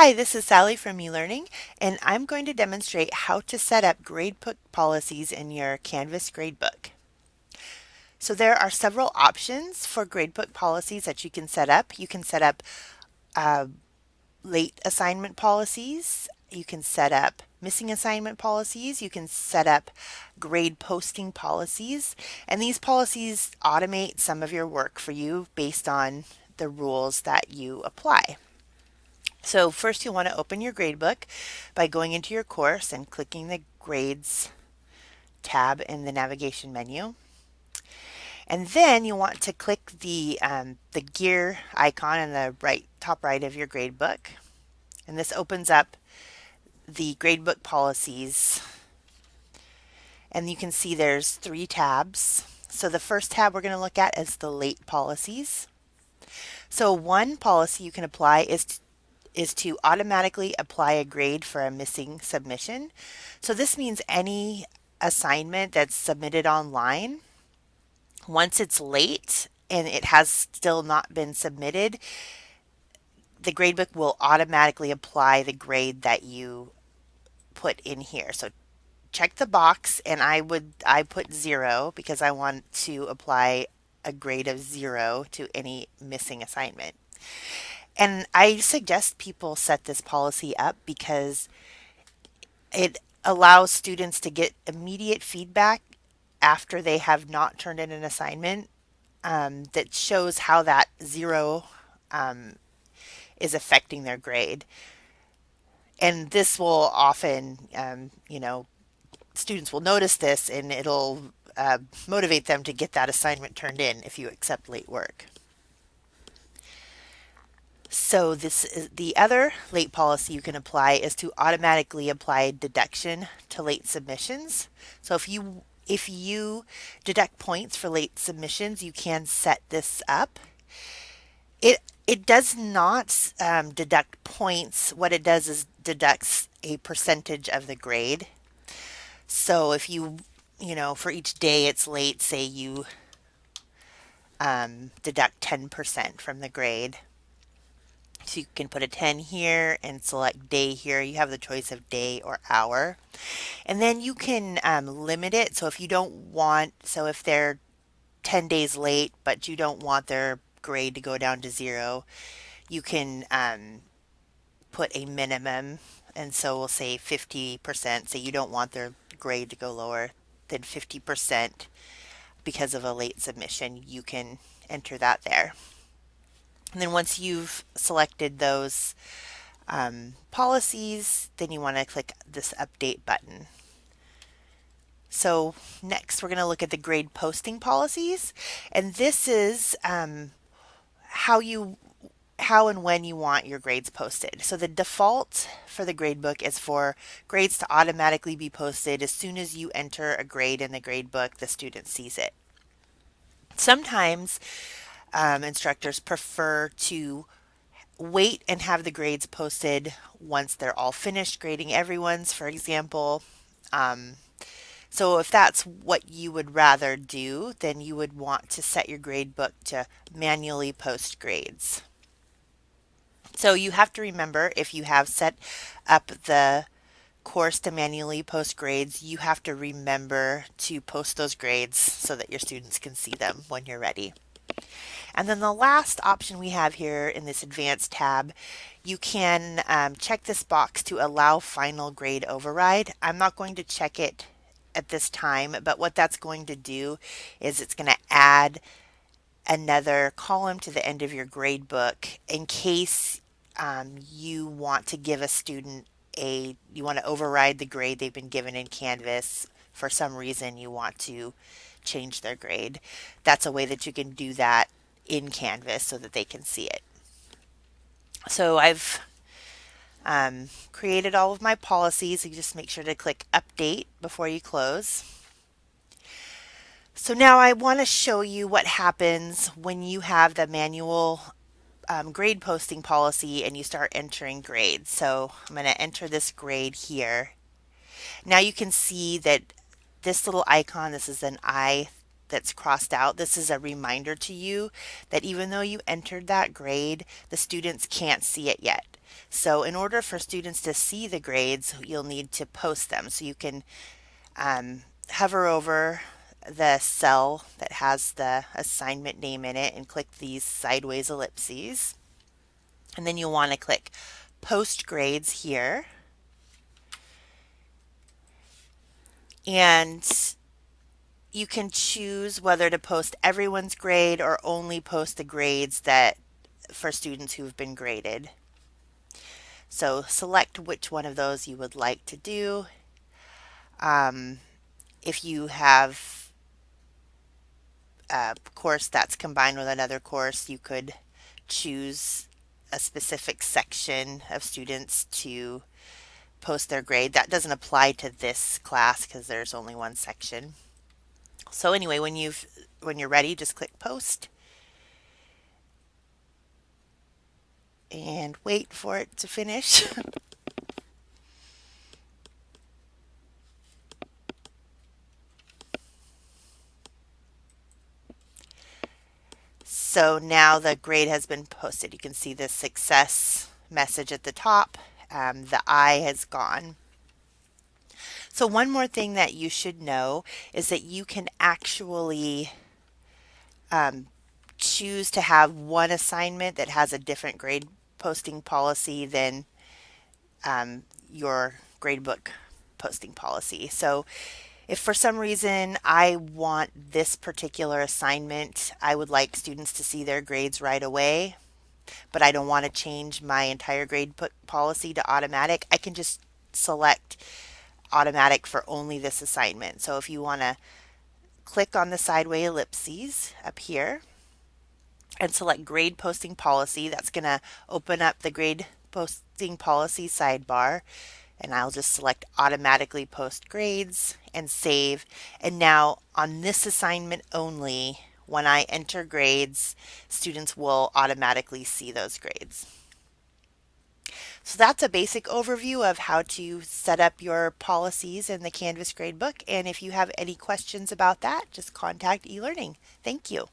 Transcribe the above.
Hi, this is Sally from eLearning, and I'm going to demonstrate how to set up gradebook policies in your Canvas gradebook. So there are several options for gradebook policies that you can set up. You can set up uh, late assignment policies, you can set up missing assignment policies, you can set up grade posting policies, and these policies automate some of your work for you based on the rules that you apply. So first you want to open your gradebook by going into your course and clicking the grades tab in the navigation menu. And then you want to click the, um, the gear icon in the right top right of your gradebook. And this opens up the gradebook policies. And you can see there's three tabs. So the first tab we're going to look at is the late policies. So one policy you can apply is is to automatically apply a grade for a missing submission. So this means any assignment that's submitted online, once it's late and it has still not been submitted, the gradebook will automatically apply the grade that you put in here. So check the box and I would I put zero because I want to apply a grade of zero to any missing assignment. And I suggest people set this policy up because it allows students to get immediate feedback after they have not turned in an assignment um, that shows how that zero um, is affecting their grade. And this will often, um, you know, students will notice this and it'll uh, motivate them to get that assignment turned in if you accept late work. So this is the other late policy you can apply is to automatically apply deduction to late submissions. So if you if you deduct points for late submissions, you can set this up. It it does not um, deduct points. What it does is deducts a percentage of the grade. So if you you know for each day it's late, say you um, deduct 10% from the grade you can put a 10 here and select day here. You have the choice of day or hour. And then you can um, limit it. So if you don't want, so if they're 10 days late, but you don't want their grade to go down to zero, you can um, put a minimum. And so we'll say 50%. So you don't want their grade to go lower than 50% because of a late submission. You can enter that there. And then once you've selected those um, policies, then you want to click this update button. So next we're going to look at the grade posting policies and this is um, how you how and when you want your grades posted. So the default for the gradebook is for grades to automatically be posted as soon as you enter a grade in the gradebook the student sees it. Sometimes um, instructors prefer to wait and have the grades posted once they're all finished grading everyone's, for example. Um, so if that's what you would rather do, then you would want to set your grade book to manually post grades. So you have to remember if you have set up the course to manually post grades, you have to remember to post those grades so that your students can see them when you're ready. And then the last option we have here in this advanced tab, you can um, check this box to allow final grade override. I'm not going to check it at this time, but what that's going to do is it's going to add another column to the end of your grade book in case um, you want to give a student a, you want to override the grade they've been given in Canvas for some reason you want to change their grade. That's a way that you can do that in Canvas so that they can see it. So I've um, created all of my policies. You just make sure to click update before you close. So now I want to show you what happens when you have the manual um, grade posting policy and you start entering grades. So I'm going to enter this grade here. Now you can see that this little icon, this is an I that's crossed out, this is a reminder to you that even though you entered that grade, the students can't see it yet. So in order for students to see the grades, you'll need to post them. So you can um, hover over the cell that has the assignment name in it and click these sideways ellipses. And then you'll want to click post grades here. And you can choose whether to post everyone's grade or only post the grades that for students who've been graded. So select which one of those you would like to do. Um, if you have a course that's combined with another course, you could choose a specific section of students to post their grade. That doesn't apply to this class because there's only one section. So anyway, when you've when you're ready, just click post and wait for it to finish. so now the grade has been posted. You can see the success message at the top. Um, the I has gone. So one more thing that you should know is that you can actually um, choose to have one assignment that has a different grade posting policy than um, your gradebook posting policy. So if for some reason I want this particular assignment, I would like students to see their grades right away, but I don't want to change my entire grade policy to automatic, I can just select automatic for only this assignment. So if you want to click on the sideway ellipses up here and select grade posting policy, that's going to open up the grade posting policy sidebar and I'll just select automatically post grades and save. And now on this assignment only, when I enter grades, students will automatically see those grades. So that's a basic overview of how to set up your policies in the Canvas gradebook. And if you have any questions about that, just contact eLearning. Thank you.